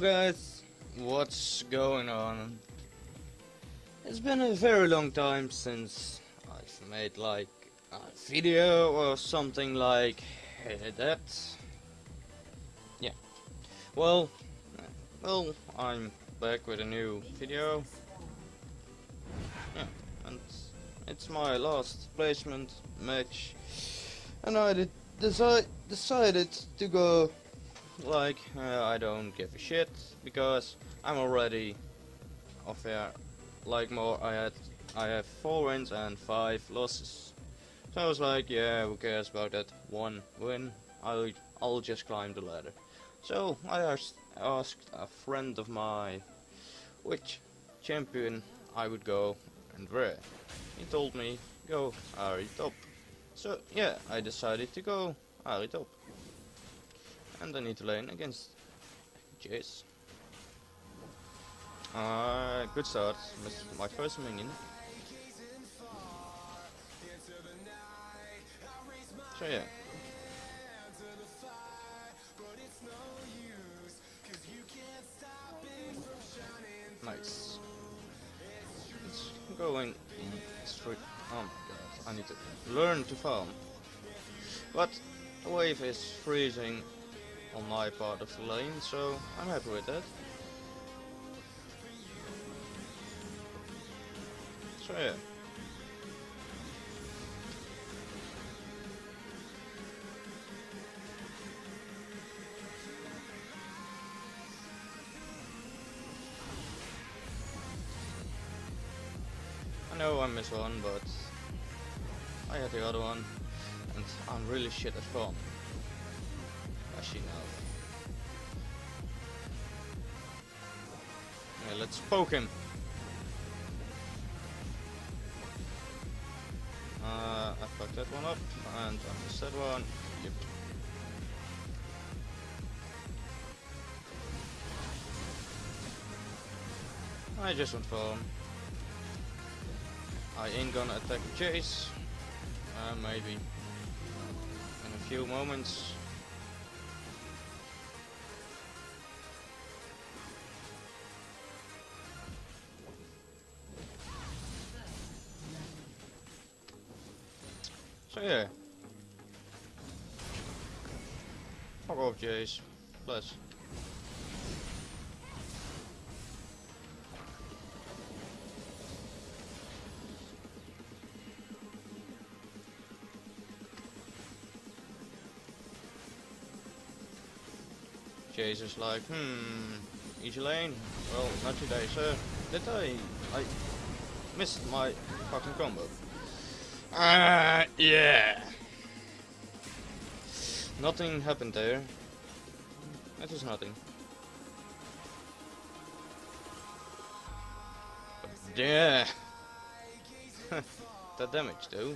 Guys, what's going on? It's been a very long time since I've made like a video or something like that. Yeah. Well, well, I'm back with a new video. Yeah, and it's my last placement match, and I decided to go like uh, I don't give a shit because I'm already off air like more I had I have four wins and five losses. So I was like yeah who cares about that one win? I'll I'll just climb the ladder. So I asked, asked a friend of mine which champion I would go and where. He told me go Ahri top. So yeah I decided to go Ahri top and I need to lane against Jayce. Uh, good start. Missed my first minion. So yeah. Nice. It's going straight. Oh my god, I need to learn to farm. But the wave is freezing on my part of the lane, so I'm happy with that. So yeah. I know I missed one, but I had the other one, and I'm really shit at farm actually no. Yeah, let's poke him. Uh, I fucked that one up, and I missed that one. Yep. I just went for him. I ain't gonna attack Jayce. Uh, maybe. In a few moments. Yeah. Fuck off, Jayce. Bless. Jayce is like, hmm, easy lane? Well, not today, sir. Did I? I missed my fucking combo. Uh, yeah. Nothing happened there. That was nothing. Yeah. that damage though.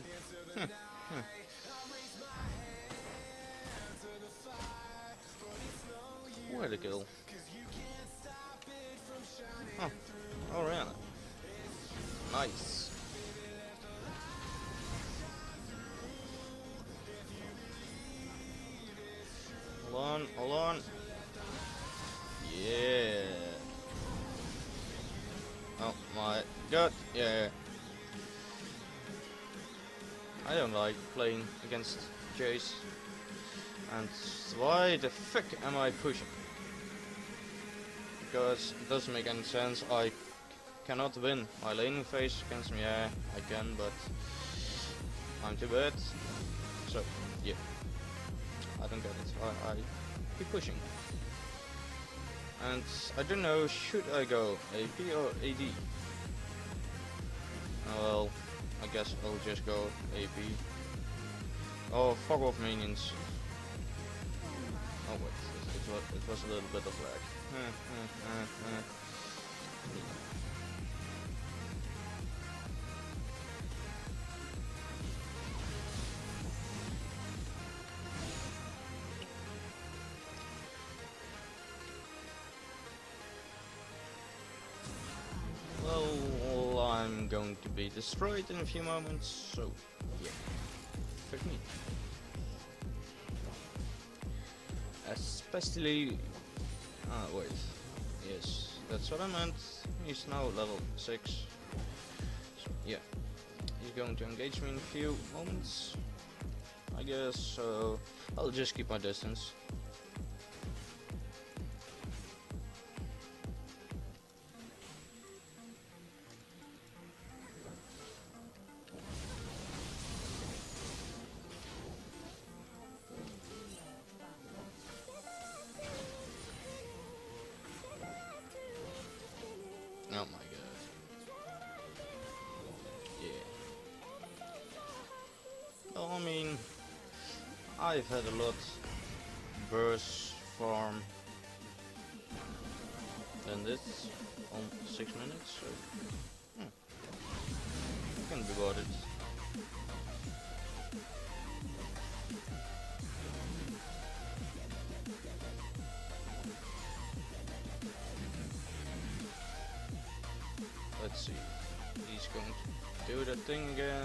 Where the kill? Oh, Orianna. Nice. Hold on, hold on. Yeah. Oh my god, yeah. I don't like playing against Jayce. And why the fuck am I pushing? Because it doesn't make any sense. I cannot win my laning phase against me. Yeah, I can, but I'm too bad. So, yeah. I don't get it. I, I keep pushing. And I don't know, should I go AP or AD? Oh, uh, well, I guess I'll just go AP. Oh, fuck off minions. Oh wait, it, it, was, it was a little bit of lag. Going to be destroyed in a few moments, so yeah, fuck me. Especially, ah wait, Yes, that's what I meant. He's now level 6. So, yeah. He's going to engage me in a few moments. I guess, so I'll just keep my distance. Oh my god. Yeah. Well, I mean, I've had a lot worse farm than this on six minutes, so hmm. can be bothered. Thing again.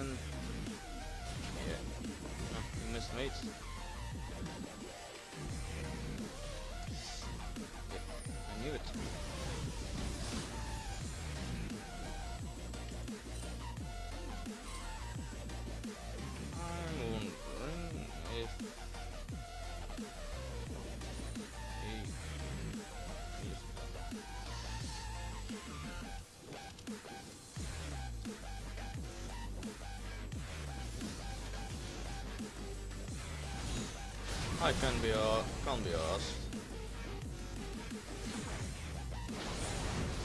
I can be uh can be asked.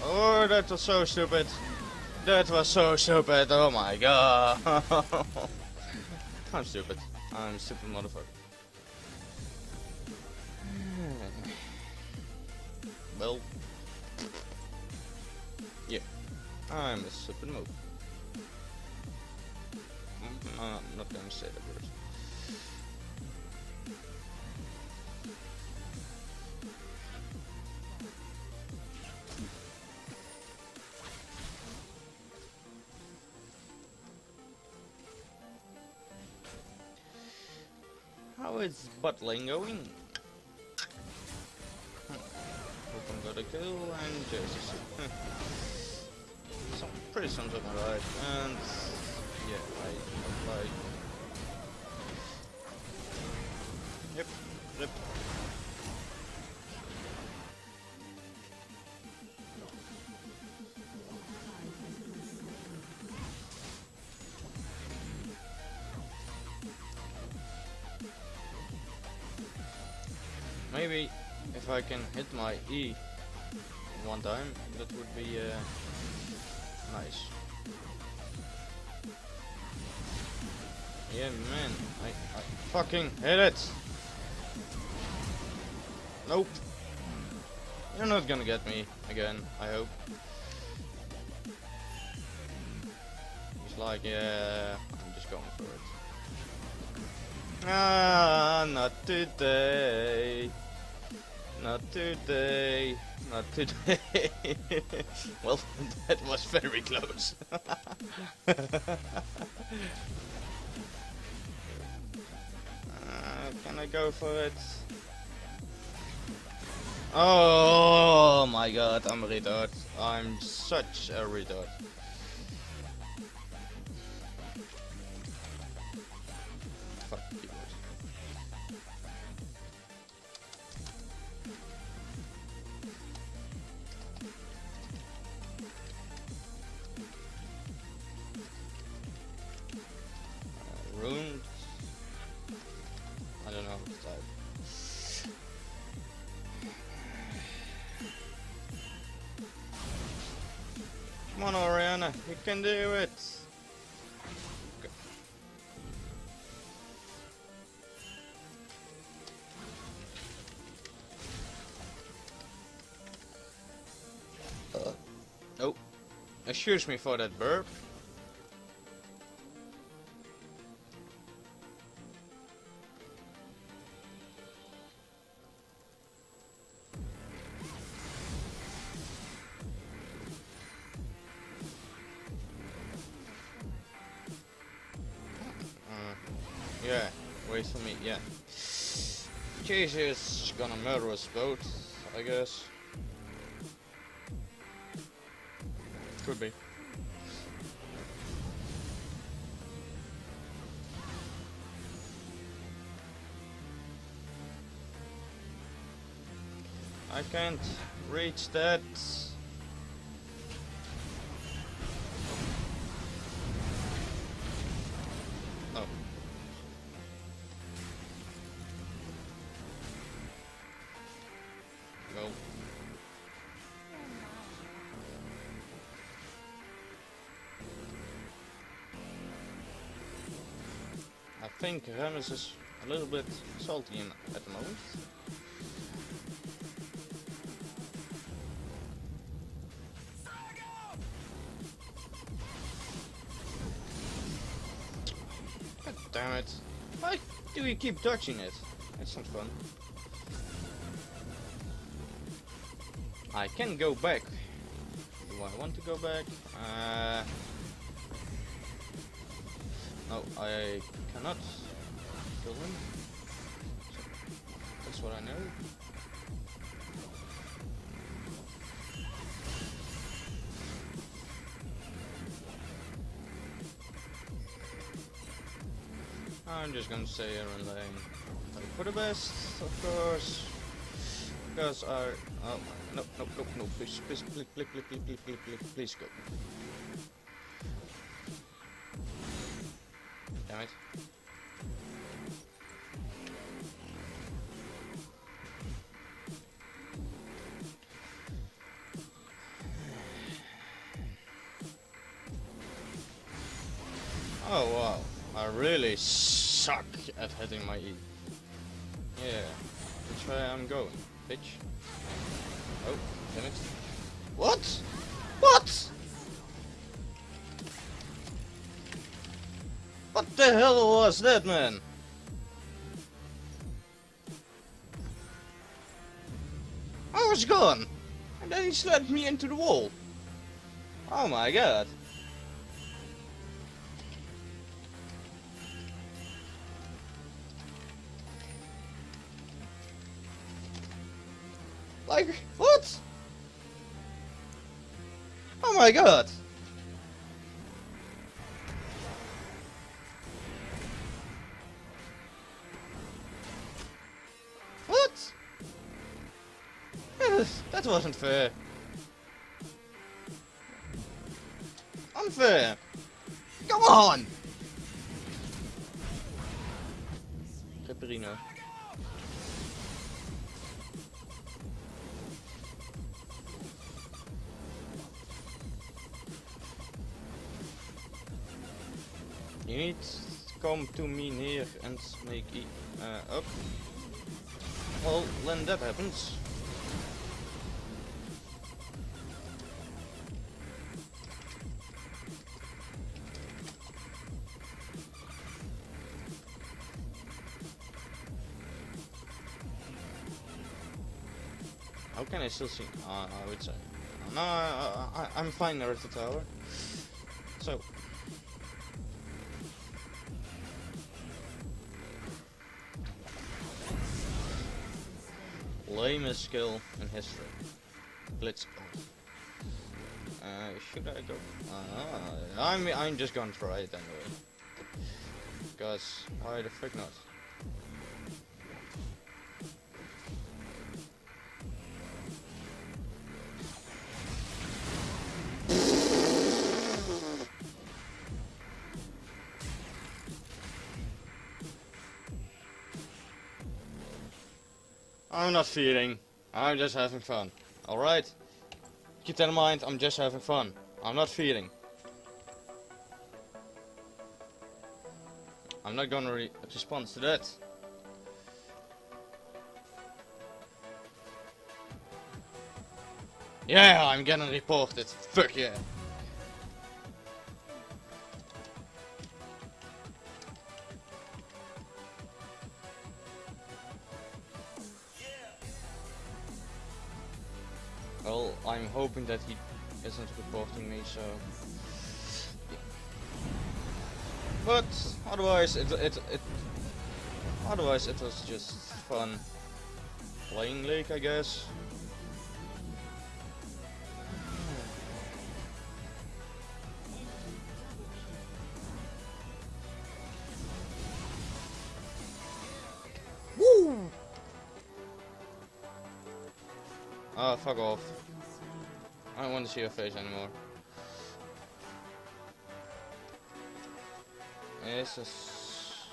Oh that was so stupid. That was so stupid, oh my god. I'm stupid. I'm stupid motherfucker. Well Yeah. I'm a stupid move. Mm, I'm not gonna say that word. Butt lane going? Hmm. Open got a kill and Jesus. Some pretty something alright and yeah, I like Maybe if I can hit my E one time, that would be uh, nice. Yeah, man, I, I fucking hit it. Nope. You're not gonna get me again, I hope. It's like, yeah, I'm just going for it. Ah, not today. Not today. Not today. well, that was very close. uh, can I go for it? Oh my god, I'm a retard. I'm such a retard. Orianna, you can do it. Uh, oh, excuse me for that burp. lowest I guess. Could be. I can't reach that. Think Remus is a little bit salty in, at the moment. God damn it. Why do you keep dodging it? That's not fun. I can go back. Do I want to go back? Uh, no, I cannot that's what I know. I'm just gonna and lane. Hope for the best, of course. Because I... Oh, no, no, no, no, please, please, please, please, please, please, please, please, please, please go. Damn it. My E. Yeah, which way I'm going, bitch. Oh, damn it. What? What? What the hell was that, man? I was gone, and then he slammed me into the wall. Oh my god. What? Oh my god! What? That wasn't fair. Unfair! Come on! To me here and make e uh, up. Well, when that happens. How can I still see? Uh, I would say. No, I, I, I'm fine the tower. So, lamest skill in history. Blitz. Uh, should I go? Uh, I'm I'm just gonna try it anyway. Because why the frick not? I'm not feeding. I'm just having fun. Alright? Keep that in mind, I'm just having fun. I'm not feeding. I'm not gonna re respond to that. Yeah, I'm getting reported. Fuck yeah. Well, I'm hoping that he isn't reporting me, so... But otherwise, it, it it otherwise it was just fun playing League, I guess. Fuck off. I don't want to see your face anymore. Jezus.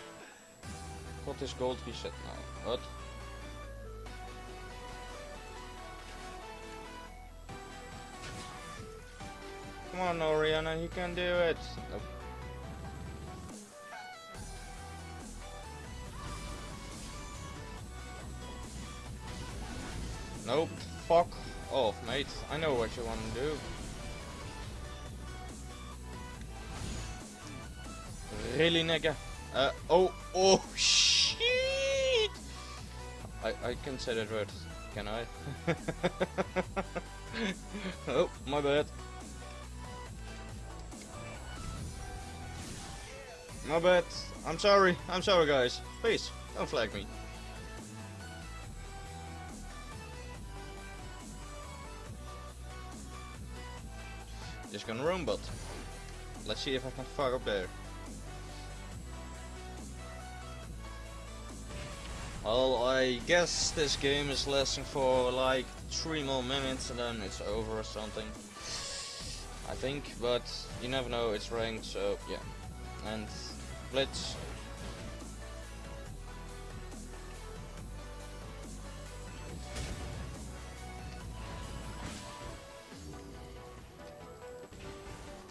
What is gold reset now? What? Come on, Orianna, you can do it. Nope. Nope. Fuck I know what you want to do. Really, nigga? Uh, oh, oh, shit! I, I can say that word, can I? oh, my bad. My bad. I'm sorry. I'm sorry, guys. Please, don't flag me. Just gonna roam bot. Let's see if I can fuck up there. Well, I guess this game is lasting for like three more minutes and then it's over or something. I think, but you never know, it's ranked, so yeah. And Blitz.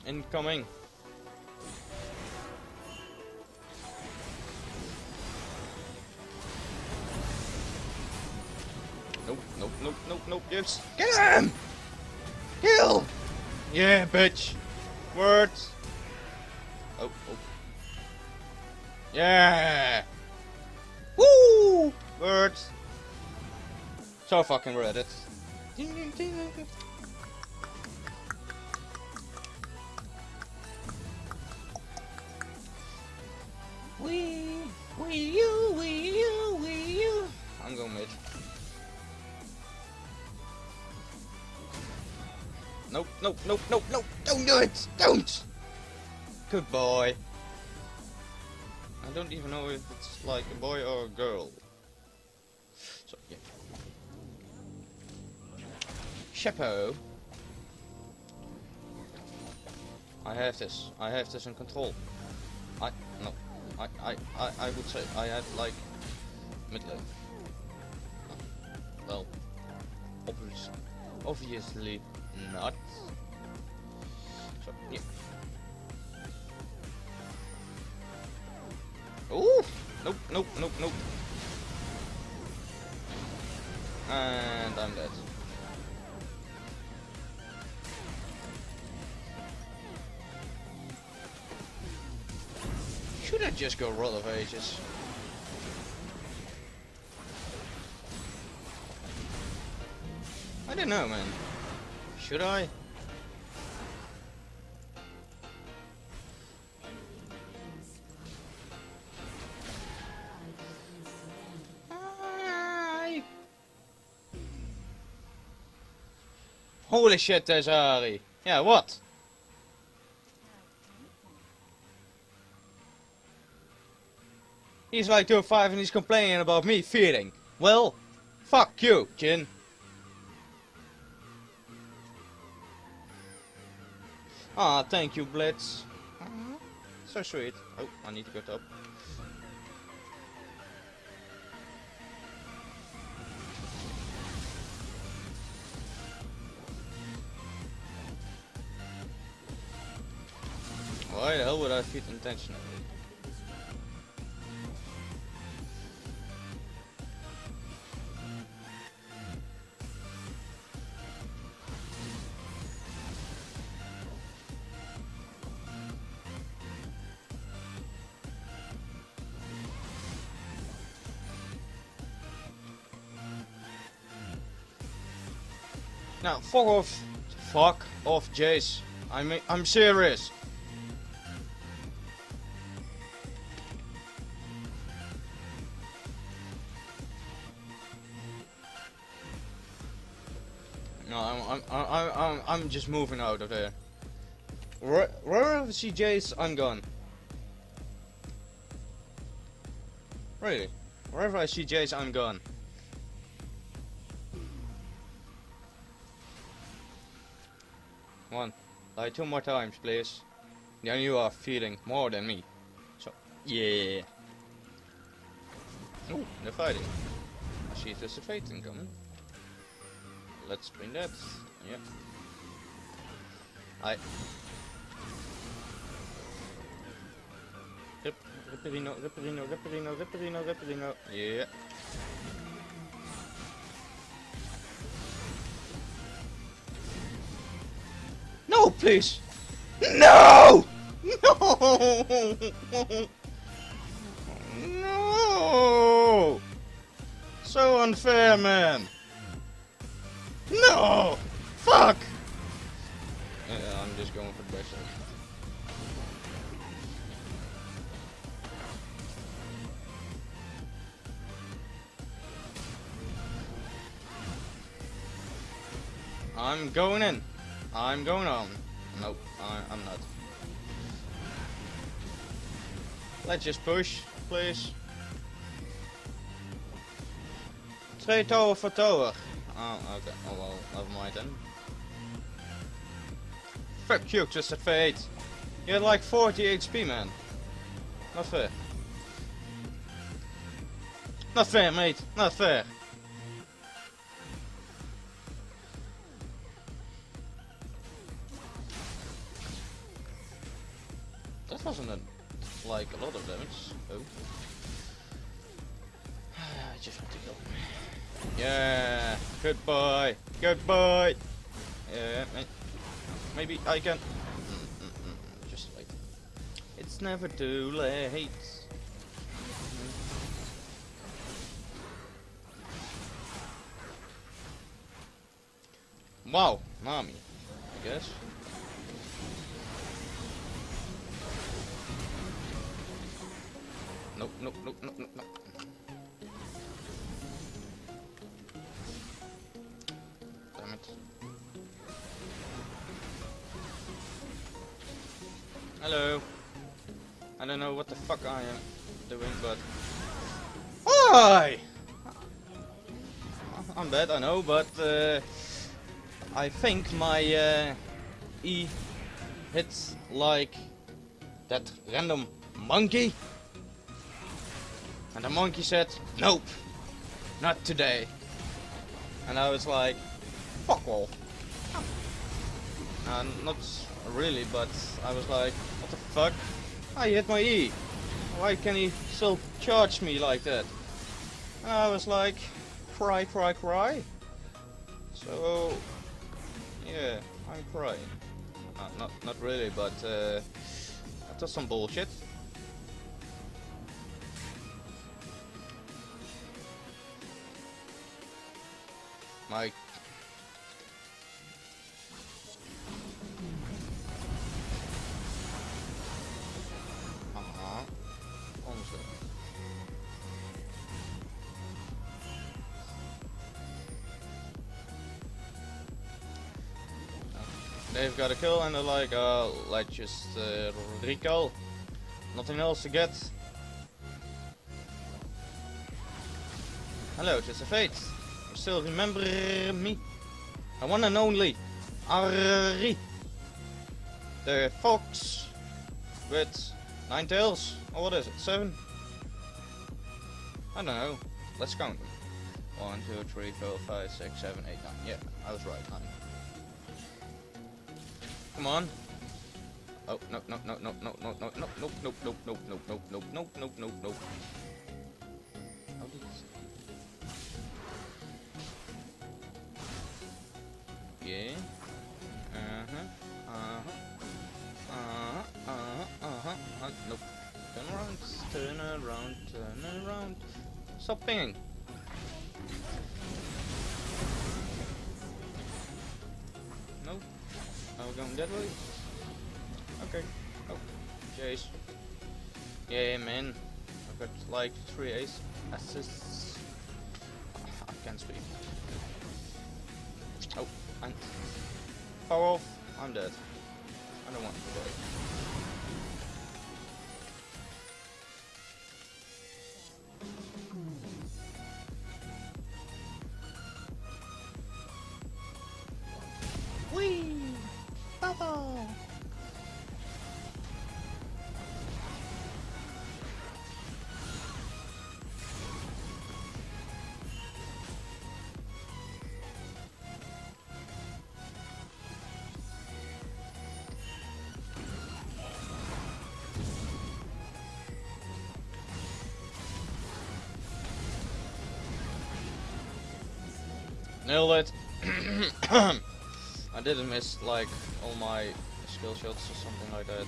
Incoming. Nope, nope, nope, nope, nope, yes. Get him! Kill! Yeah, bitch. Words. Oh, oh. Yeah! Woo! Words. So fucking Reddit. Wee, you, wee you, wee you. I'm going mid. Nope, nope, nope, nope, nope. Don't do it! Don't! Good boy. I don't even know if it's like a boy or a girl. So, yeah. Chapeau. I have this. I have this in control. I. I, I, I, would say I have like mid lane. Well, obviously, obviously not. So, yeah. Ooh! Nope, nope, nope, nope. And I'm dead. Just go Rod of Ages? I don't know, man. Should I? Holy shit, there's Ahri. Yeah, what? He's like 205 and he's complaining about me feeding. Well, fuck you, Jhin. Ah, thank you, Blitz. So sweet. Oh, I need to go top. Why the hell would I feed intentionally? Fuck off. Fuck off, Jayce. I mean, I'm serious. No, I'm, I'm, I'm, I'm, I'm just moving out of there. Where, wherever I see Jayce, I'm gone. Really? Wherever I see Jayce, I'm gone. Two more times, please. Then you are feeling more than me. So, yeah. Oh, they're fighting. I see there's a fate incoming. Let's bring that. Yeah. I. Rip, Ripperino, Ripperino, Ripperino, Ripperino, Ripperino. Yeah. Please! No! No! No! So unfair, man! No! Fuck! I'm just going for the best. I'm going in. I'm going on. Nope, I'm not. Let's just push, please. Twee tower for tower. Oh, okay. Oh well, never mind then. Fuck you, just at 8. You had like 40 HP, man. Not fair. Not fair, mate. Not fair. like. Just wait. It's never too late. Wow, mommy. Why? I'm bad, I know, but uh, I think my uh, E hits like that random monkey. And the monkey said, nope, not today. And I was like, fuck off. Uh, not really, but I was like, what the fuck? I hit my E. Why can he still charge me like that? I was like, cry, cry, cry. So, yeah, I'm crying. Uh, not, not really, but uh, that's some bullshit. My Got a kill and they're like, uh, let's just uh, recall. Nothing else to get. Hello, just a fate. You still remember me? The one and only Ahri. The fox with nine tails. Or what is it? Seven? I don't know. Let's count them. One, two, three, four, five, six, seven, eight, nine. Yeah, I was right. Nine. Come on. Oh no no no no no no no no no no no no no no no no no no no. Yeah. Uh huh. Uh huh. Uh huh. Uh huh. Uh huh. Nope. Turn around. Turn around. Turn around. Stop pinging. Going that way? Okay. Oh. Chase. Yeah, man. I've got like three ace assists. Ah, I can't speak. Oh, and power off. I'm dead. I don't want to die. Nailed it. I didn't miss like all my skill shots or something like that.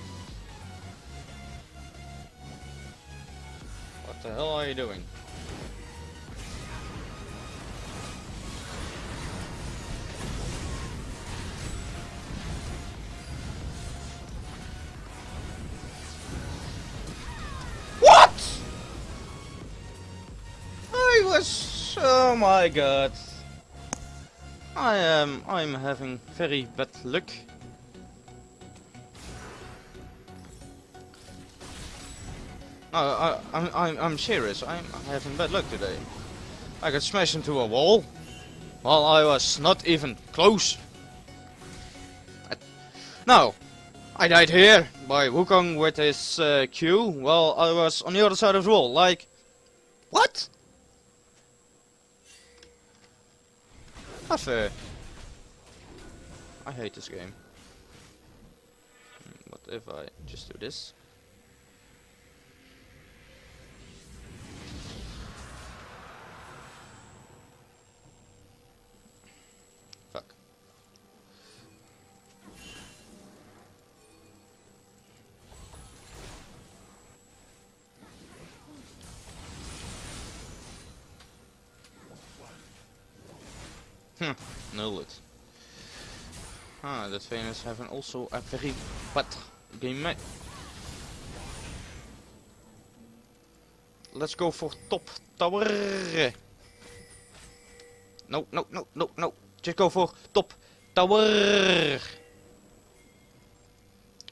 What the hell are you doing? What? I was... Oh my god. I am I'm having very bad luck. No, I, I'm I'm I'm serious. I'm having bad luck today. I got smashed into a wall while I was not even close. I, no, I died here by Wukong with his uh, Q while I was on the other side of the wall. Like, what? Fair. I hate this game. Hmm, what if I just do this? Hm, nailed it. Ah, that Venus having also a very bad game. Let's go for top tower. No, no, no, no, no. Just go for top tower.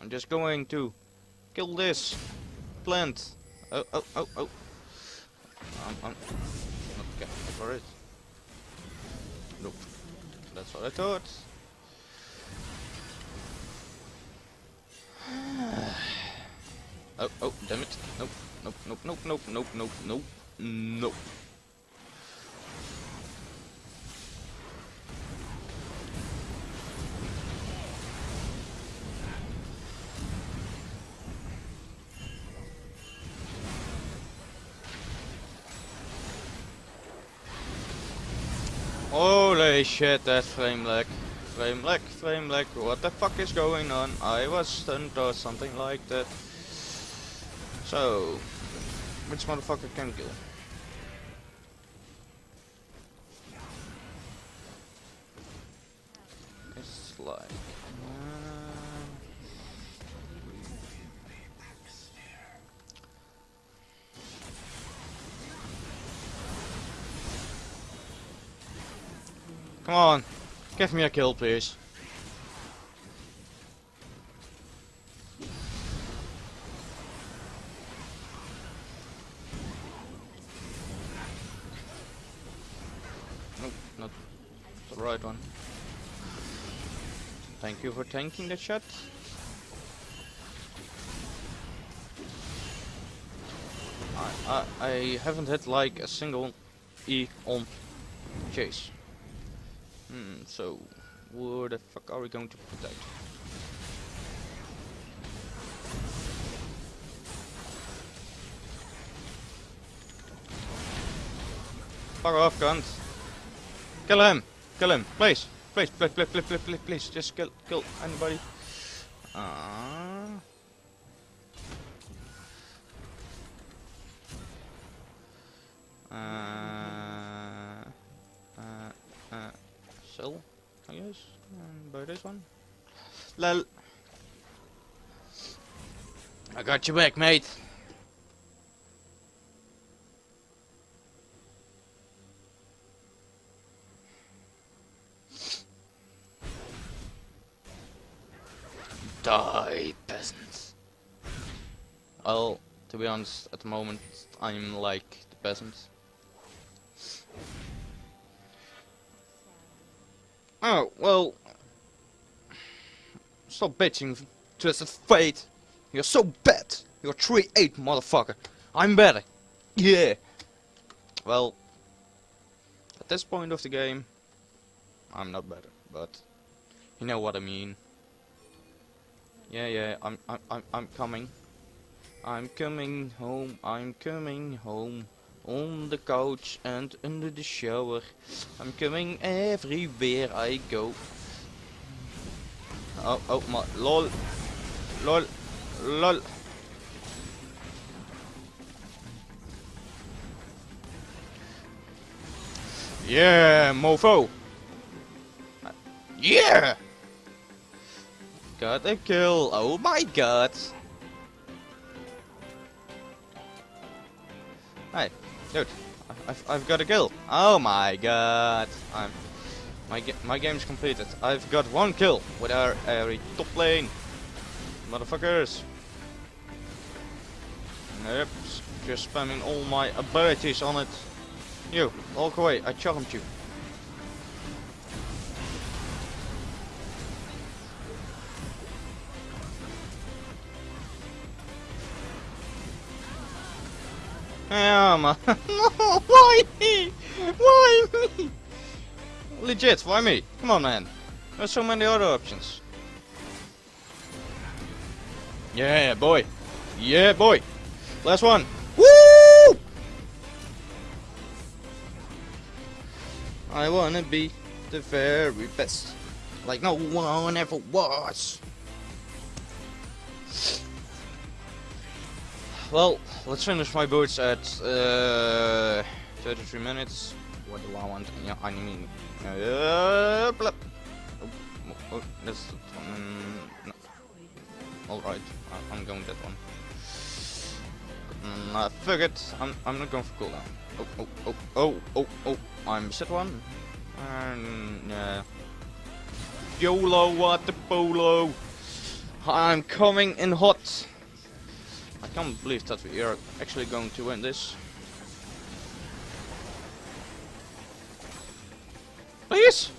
I'm just going to kill this plant. Oh, oh, oh, oh. I'm, I'm not for it. Nope. That's what I thought. oh, oh, damn it. Nope, nope, nope, nope, nope, nope, nope, nope, nope. Holy shit, that flame lag. Flame lag, flame lag, what the fuck is going on? I was stunned or something like that. So, which motherfucker can kill? Give me a kill please. Nope, not the right one. Thank you for tanking the shot. I, I, I haven't hit like a single E on Jayce. Hmm, so where the fuck are we going to put that? Fuck off, guns. Kill him! Kill him! Please! Please, please, please, please, please, please, please. just kill, kill anybody. Ah. Uh, uh, uh, sell, I guess, mm, and buy this one. Lol. I got you back, mate. Die, peasants. Well, to be honest, at the moment, I'm like the peasants. Oh, well... Stop bitching, Twisted Fate. You're so bad. You're 3-8, motherfucker. I'm better. Yeah. Well, at this point of the game, I'm not better, but you know what I mean. Yeah, yeah, I'm, I'm, I'm, I'm coming. I'm coming home, I'm coming home. On the couch and under the shower. I'm coming everywhere I go. Oh, oh my, lol. Lol. Lol. Yeah, mofo. Yeah! Got a kill. Oh my god. Dude. I've, I've got a kill. Oh my god. I'm my my game's completed. I've got one kill with our every top lane. Motherfuckers. Yep, just spamming all my abilities on it. You, walk away, I charmed you. Yeah, man. why me? Why me? Legit, why me? Come on, man. There's so many other options. Yeah, boy. Yeah, boy. Last one. Woo! I wanna be the very best. Like no one ever was. Well, let's finish my boots at uh, 33 minutes. What do I want? Yeah, I mean, uh, blah. Oh, oh, that's um, no. All right, I, I'm going that one. Mm, I figured I'm I'm not going for cooldown. Oh oh oh oh oh oh! I'm set one. And yeah. YOLO, what the polo! I'm coming in hot. Can't believe that we are actually going to win this. Please!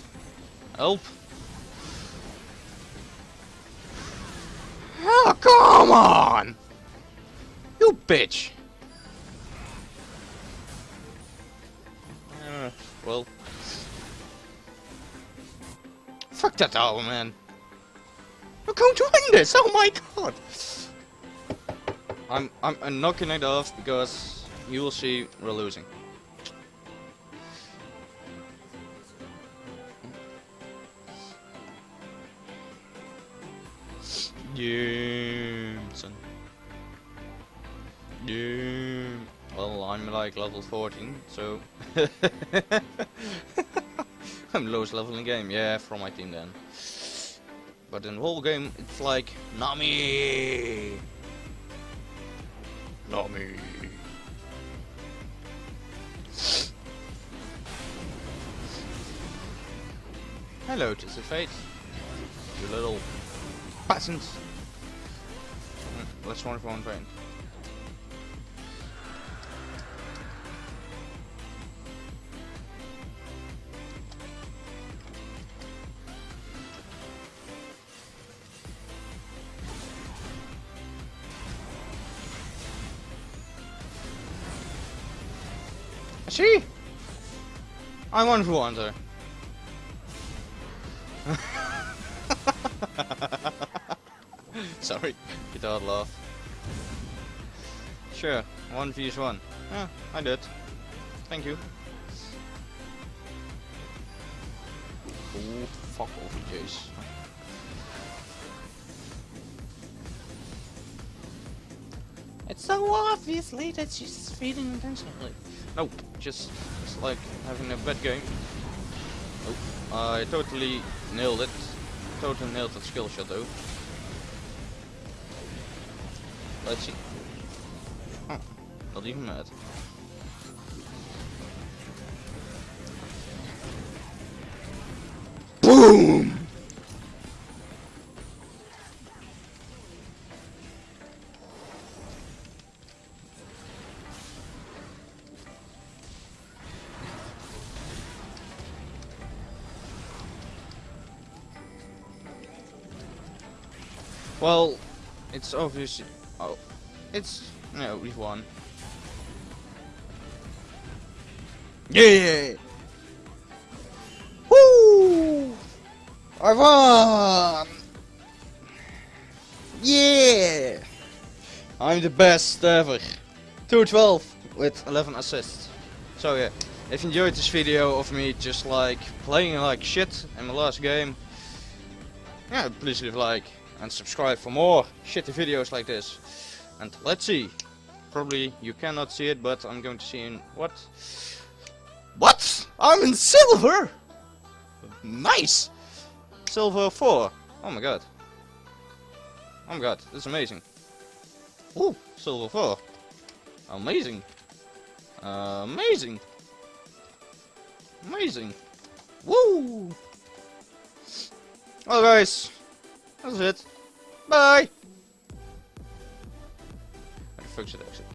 Help! Oh, come on! You bitch! Uh, well... Fuck that owl, man! We're going to win this! Oh my god! I'm, I'm, I'm knocking it off because you will see we're losing. Yeah, son. Yeah. Well, I'm like level 14, so I'm lowest level in game. Yeah, from my team then. But in the whole game, it's like Nami. Nami. Hello, Twisted Fate. You little peasants. Let's run for one train. See? I want to wander. Sorry, get out laugh. Sure, one vs one. Yeah, I did. Thank you. Oh, fuck Jayce. It's so obviously that she's feeding intentionally. Nope, just, just like having a bad game. Oh, I totally nailed it. Totally nailed that skill shot though. Let's see. Huh, not even mad. Well, it's obviously. Oh, it's no, we've won. Yeah! Woo! I won! Yeah! I'm the best ever. 212 with 11 assists. So yeah, if you enjoyed this video of me just like playing like shit in my last game, yeah, please leave a like and subscribe for more shitty videos like this. And let's see. Probably you cannot see it, but I'm going to see in what? What? I'm in silver! Nice! Silver 4. Oh my god. Oh my god, this is amazing. Ooh, silver 4. Amazing. Uh, amazing. Amazing. Woo! Well guys, that's it. Bye! Where the fuck?